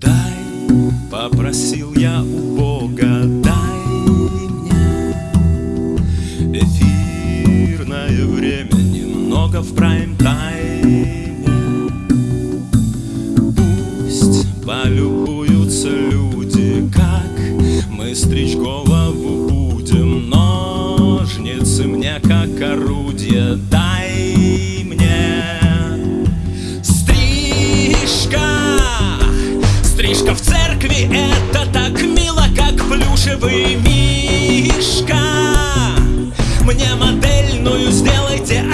Дай, попросил я у Бога, дай мне Эфирное время немного в прайм-тайме Пусть полюбуются люди, как мы стричь голову Так мило, как плюшевый мишка. Мне модельную сделайте,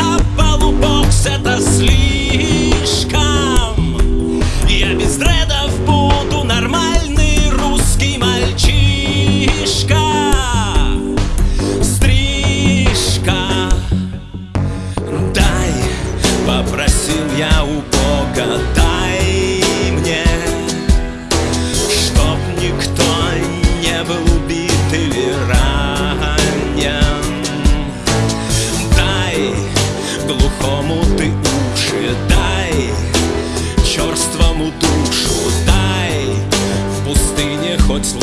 глухому ты уши, дай черствому душу Дай. В пустыне хоть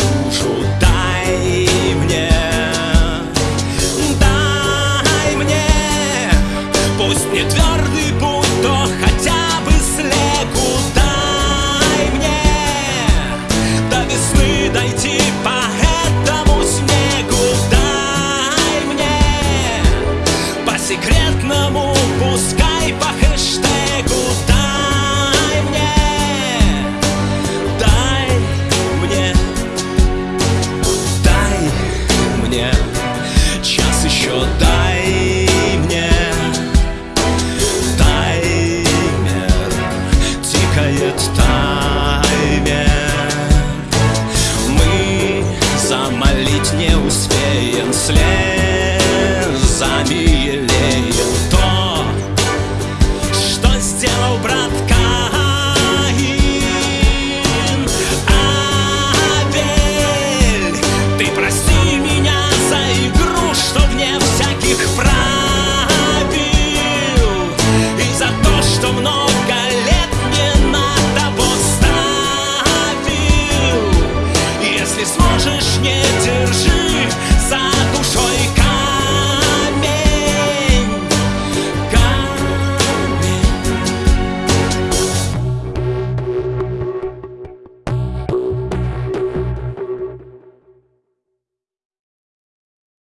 будет тайне Мы замолить не успеем слезами елеем То, что сделал брат Каин Абель, ты прости меня за игру, что в небо